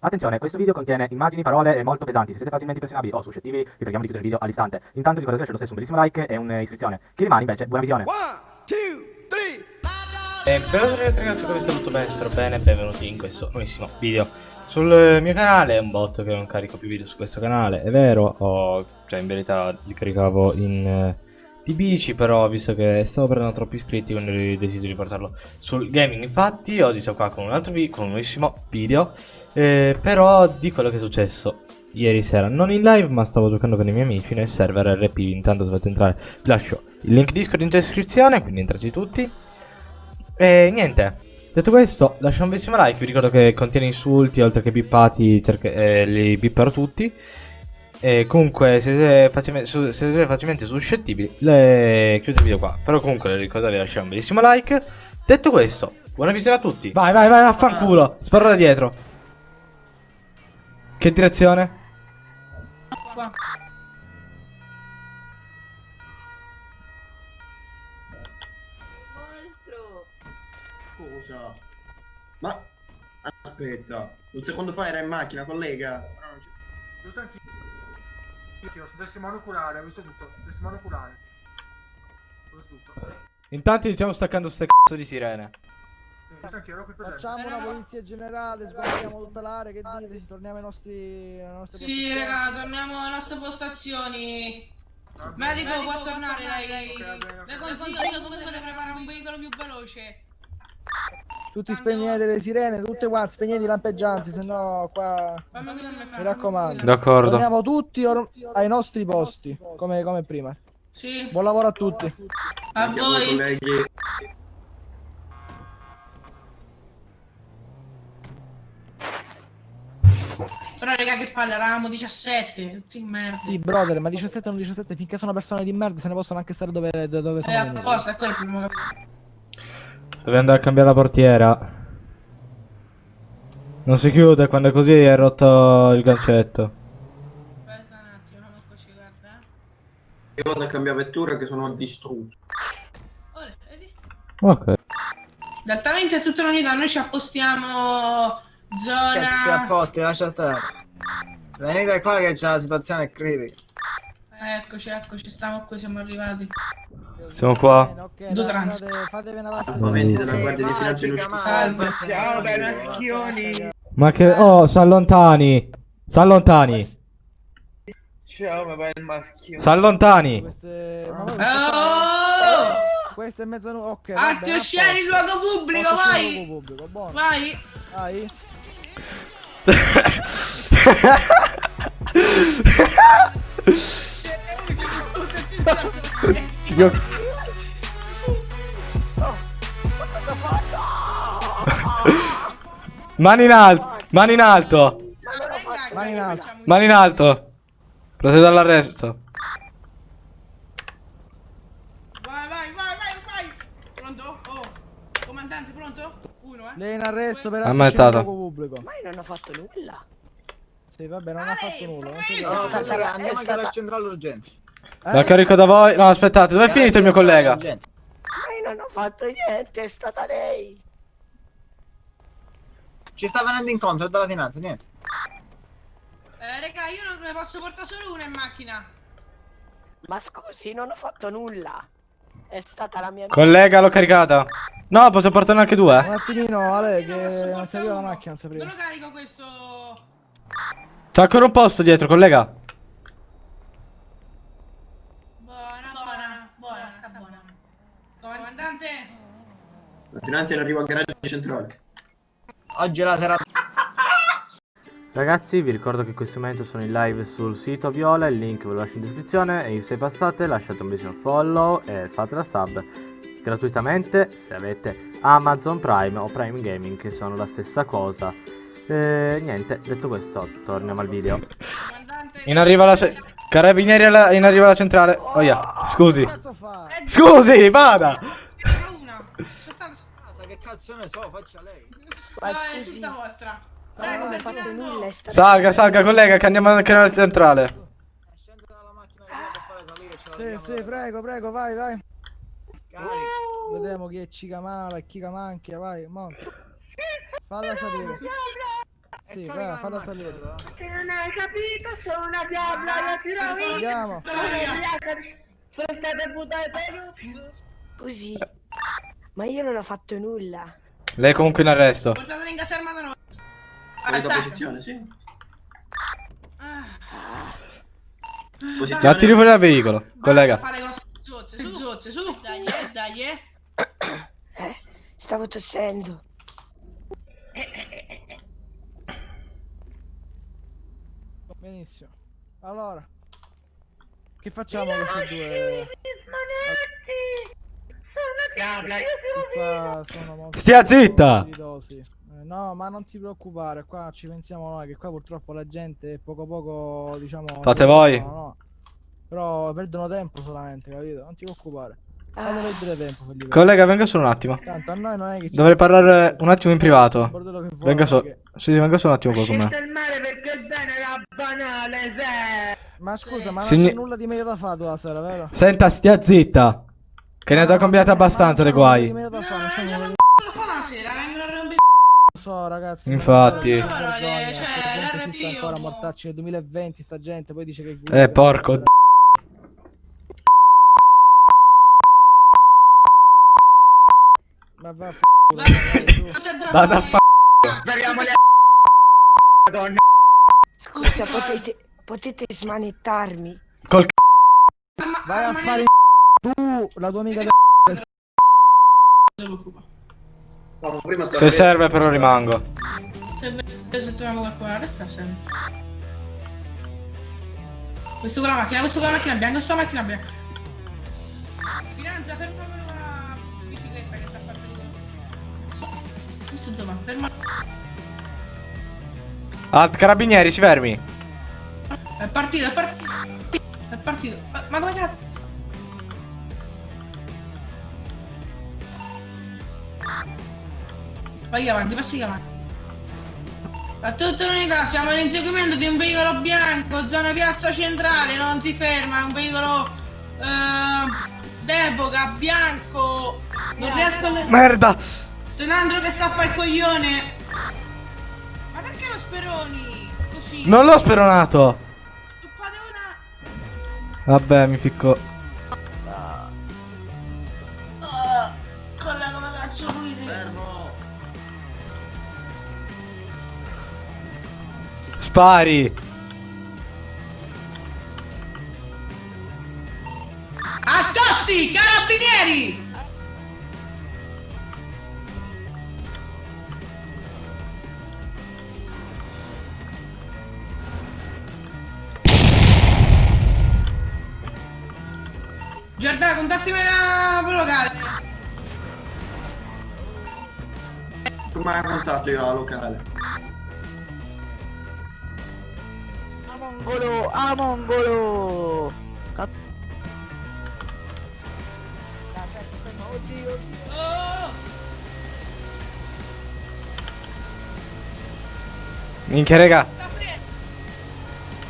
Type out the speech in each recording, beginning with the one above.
Attenzione, questo video contiene immagini, parole molto pesanti. Se siete facilmente impressionabili o suscettibili, vi preghiamo di chiudere il video all'istante. Intanto ricordate di lasciare lo stesso un bellissimo like e un'iscrizione. Chi rimane invece, buona visione. E per ragazzi come sta tutto bene, spero bene, benvenuti in questo nuovissimo video sul mio canale, è un botto che non carico più video su questo canale, è vero, ho, cioè in verità li caricavo in eh, di bici, però visto che stavo prendendo troppi iscritti quindi ho deciso di portarlo sul gaming, infatti oggi sono qua con un altro video, con un nuovissimo video, eh, però di quello che è successo ieri sera, non in live ma stavo giocando con i miei amici nel server RP, intanto dovete entrare, vi lascio il link Discord in descrizione, quindi entrate tutti. E niente, detto questo, lascia un bellissimo like, vi ricordo che contiene insulti, oltre che bippati, eh, li bipperò tutti. E comunque, se siete facilmente, se siete facilmente suscettibili, le chiudo il video qua. Però comunque, ricordate di lasciare un bellissimo like. Detto questo, buona visione a tutti. Vai, vai, vai, affanculo. Sparo da dietro. Che direzione? Qua. Cosa? Ma aspetta, un secondo fa era in macchina, collega. Giusto anch'io. Io sono testimone oculare, ho visto tutto. Testimone oculare. Ho visto tutto. Intanto stiamo staccando ste cazzo di sirene. Facciamo una polizia generale, sguardiamo tutta l'area, che dite? Torniamo ai nostri... alle nostre Sì, raga, torniamo alle nostre postazioni. Bene. Medico, può tornare lei. Ok, va bene, ok. Le consiglio comunque di preparare un veicolo più veloce. Tutti spegnete le sirene, tutte quante, spegnete i lampeggianti, se no qua... Mi raccomando. D'accordo. Torniamo tutti ai nostri posti, come, come prima. Sì, Buon lavoro a tutti. a voi. Però raga che palle, eravamo 17, tutti in merda. Sì, brother, ma 17 non 17, finché sono persone di merda se ne possono anche stare dove, dove È sono a venuti. posto, è quello il primo che... Devi andare a cambiare la portiera. Non si chiude quando è così è rotto il gancetto. Aspetta un attimo, non eccoci, guarda. Io vado a cambiare vettura che sono distrutto. Ora, vedi? Ok. Esattamente è tutta l'unità, noi ci appostiamo Cazzo ti zona... apposti, lascia stare. Venite qua che c'è la situazione critica. Eccoci, eccoci, stiamo qui, siamo arrivati. Siamo qua. Bene, ok, Due dai, trans. andate, fatevi una vasta Armamenti della Guardia di Finanza in uscita. Salve. ma- Ciao, dai, maschioni. Ma che... Oh, s'allontani. S'allontani. Ciao, ma vai il maschio. S'allontani. Queste... Oh! Questo è mezzanotte, ok. va bene, Attio, a scegli il posto. luogo pubblico, vai! luogo pubblico, buono. Vai! Vai. Io- Mani in alto. Mani in alto. Mani in alto. Mani in alto. Procedo all'arresto. Vai, vai, vai, vai, vai! Pronto? Oh! Comandante, pronto? Uno, eh? Lei in arresto per luogo pubblico. Ma io non ho fatto nulla. Sì, vabbè, non ha fatto nulla. Non si No, preoccupi. collega, andiamo a andare al centrale urgente. La carico da voi. No, aspettate, dove è finito il mio collega? Io non ho fatto niente, è stata lei. Ci sta venendo incontro è dalla finanza, niente. Eh, raga, io non ne posso portare solo una in macchina. Ma scusi, non ho fatto nulla. È stata la mia Collega, l'ho caricata. No, posso portarne anche Un due. attimino, Ale, che non serviva la macchina, non sapevo. Dove lo carico questo? C'è ancora un posto dietro, collega. Buona, buona, buona, sta buona. Comandante? La finanza è arrivo al garage centrale. Oggi è la serata. Ragazzi, vi ricordo che in questo momento sono in live sul sito Viola, il link ve lo lascio in descrizione e se passate lasciate un bellissimo follow e fate la sub gratuitamente se avete Amazon Prime o Prime Gaming che sono la stessa cosa. E niente, detto questo, torniamo al video. In arriva la... Carabinieri alla- in arriva alla centrale. Oh yeah, scusi. Scusi, vada. C'era una. Questa Sa che cazzo ne so, faccia lei. Ma no, è tutta vostra. Prego, è stata Salga, salga, collega, che andiamo anche nella centrale. Scende dalla macchina che devo fare salire, ce la Sì, sì, prego, prego, vai, vai. Carica. Vediamo chi è cica mala e chi che manchia, vai, mo. Falla sapere. Sì, vai, falla salire. Te non hai capito, sono una diabla, io ti rovino. Andiamo. Sono state buttate giù. Così. Ma io non ho fatto nulla. Lei è comunque in arresto. Portatelo in caserma da noi. Presa Arrestato. posizione, sì. Ah. Posizione. La tiri fuori dal veicolo, collega. Fare cose zozze, su, zozze, su. Dai, eh, dai, eh. Eh, stavo tossendo. Benissimo. Allora. Che facciamo questi due? smanetti! Sono diabla, io ti molto Stia zitta! Eh, no, ma non ti preoccupare, qua ci pensiamo noi, che qua purtroppo la gente poco poco, diciamo... Fate no, voi. no. Però perdono tempo solamente, capito? Non ti preoccupare. Ah, perdere tempo Collega, venga solo un attimo. Tanto a noi non è che ci Dovrei parlare un attimo in privato. vuole, Venga so. perché- Sì, sì, venga solo un attimo qua con me. banale, se. Ma scusa, ma Signi- non c'è nulla di meglio da fare tu la sera, vero? Senta, stia zitta. Che ne ha già combinate abbastanza di guai. meglio da fare, non c'è nulla di- Lo fa la sera, vengono a rompere. Lo so, ragazzi. Infatti. cioè, sta ancora io- mortacci nel 2020, sta gente, poi dice che... Eh, porco d- Ma va a f***o, Vada a. Speriamo le donna. scusa, potete, potete smanettarmi? Col c***o. Vai a fare tu, la tua amica del No, prima stavo Se serve però rimango. Se, se troviamo qualcuno arresta sempre. Questo con la macchina, questo con la macchina bianca, questo con la macchina bianca. Finanza, ferma quello con la bicicletta che sta di Questo dove? va? Ferma. Ah, carabinieri, si fermi. È partito, è partito. È partito. Ma, ma come cazzo? Vai avanti, passi avanti. A tutta l'unità, siamo in inseguimento di un veicolo bianco, zona piazza centrale, non si ferma, è un veicolo eh, d'epoca, bianco. Non riesco a... Merda! C'è un altro che sta a fare il coglione. Ma perché lo speroni? Così. Non l'ho speronato! Tu fate una... Vabbè, mi ficco. Spari! Accosti, carabinieri! Giordano, contattimi la locale. Come hai contatto io la locale? A mongolo, a mongolo! Cazzo. Oddio, Oh! Minchia, raga. Sta!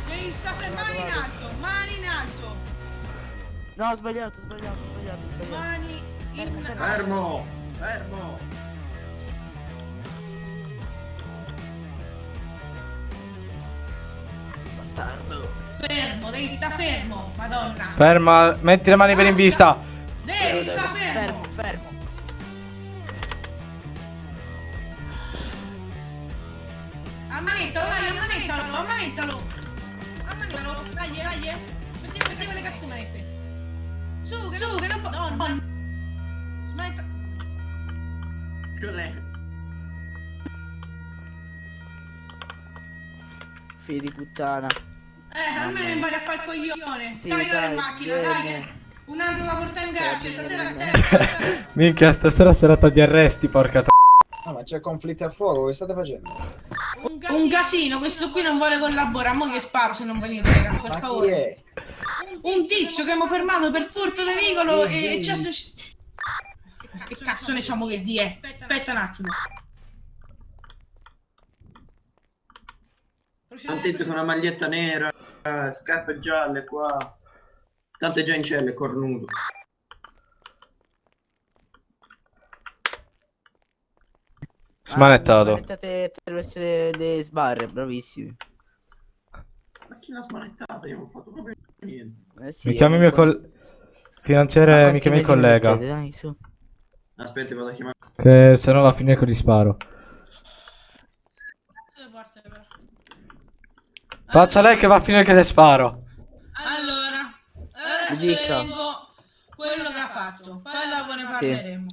Devi sta mani in alto, mani in alto, No, ho sbagliato, sbagliato, sbagliato, sbagliato. mani in alto. Fermo. Fermo. Fermo, devi sta fermo, madonna. Ferma, metti le mani per in vista. Devi sta fermo. Fermo, fermo. Ammanettalo, dai, ammanettalo, ammanettalo. Ammanettalo, dai, dai. Metti, metti quelle cazzo manette. Su, che su, che non può. No, no. Smetta. Cos'è? Figli di puttana. Eh, almeno impari a fare il coglione. Sì, dai, in macchina, dai. vieni. che Un altro da portare in carcere, stasera vieni. Minchia, stasera serata di arresti, porca t- No, ma c'è conflitto a fuoco, che state facendo? un, casino. un casino, questo qui non vuole collaborare, mo che sparo se non venite, raga, per Ma chi favore. è? Un tizio che abbiamo fermato per furto di veicolo Chi e è? ci ha... Che cazzo ne diciamo che di è? Aspetta un attimo. Un tizio con una maglietta nera, eh, scarpe gialle qua. Tanto è già in cella, è cornuto. Smanettato. Smanettate attraverso le, le sbarre, bravissimi. Ma chi l'ha smanettata? Io non ho fatto proprio niente. Eh sì, Mi chiami è mio un- col... Ma Finanziere, mi quanti chiami il mi collega. mettete, dai, su. Aspetta, vado a chiamare. Che se no va a finire con gli sparo. Faccia lei che va a finire che le sparo. Allora, adesso Dica. quello che ha fatto, poi dopo ne parleremo.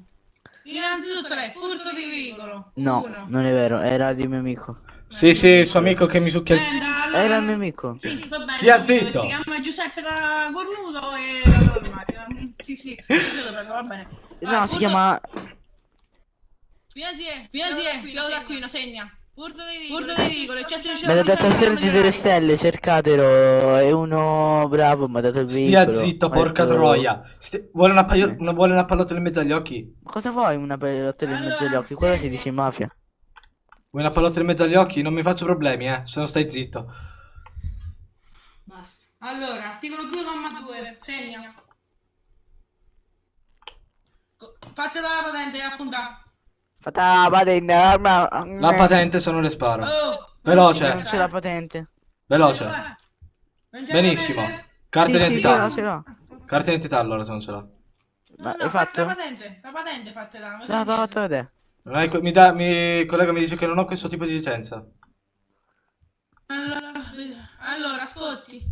Innanzitutto lei, furto di veicolo. No, Uno. non è vero, era di mio amico. Sì, sì, il suo amico che mi succhia allora- Era il mio amico. Sì, sì, va bene. Stia zitto. Si chiama Giuseppe da Cornuto e. Sì, sì, sì, va bene. No, Ah, si chiama... Finanziere, finanziere, Piero d'Aquino, segna. Furto di veicolo, furto di veicolo, eccesso di Mi ha dato il Sergio delle stelle, cercatelo. È uno bravo, mi ha dato il Stia veicolo. zitto, porca detto- troia. Sti- Vuole una, paio... Eh. vuole una pallottola in mezzo agli occhi? Ma cosa vuoi una pelottola in mezzo agli occhi? Quello si dice in mafia. Vuoi una pallottola in mezzo agli occhi? Non mi faccio problemi, eh. Se non stai zitto. Basta. Allora, articolo 2,2, segna. Co- Fatela la patente e appunta. Fate la patente, arma. La patente se non le sparo. Oh, Veloce. Non c'è la patente. Veloce. La Benissimo. Carta Sì, sì, d'identità. l'ho, ce Carta d'identità allora se non ce l'ha. Ma No, hai fatto? La patente, la patente fatela. No, te l'ho fatto vedere. Hai mi, dà, mi collega mi dice che non ho questo tipo di licenza. Allora, allora, ascolti.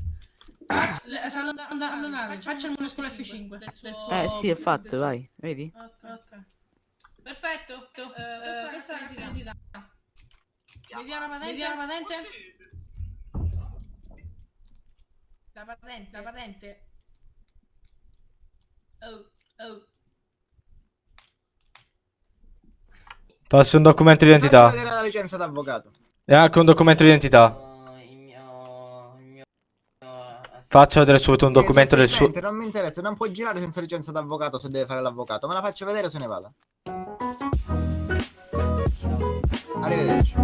Allonare, Facciamo uno scuola F5. del suo- Eh sì, è fatto, vai. Vedi? Ok, ok. Perfetto. Eh, questa è l'identità. Vediamo la patente. Vediamo la patente. La patente, la patente. Oh, oh. Passi un documento di Faccio identità. vedere la licenza d'avvocato. E anche un documento di identità. Faccio vedere subito un Sì, documento del suo... Non mi interessa, non può girare senza licenza d'avvocato se deve fare l'avvocato. Me la faccio vedere se ne vada. Arrivederci.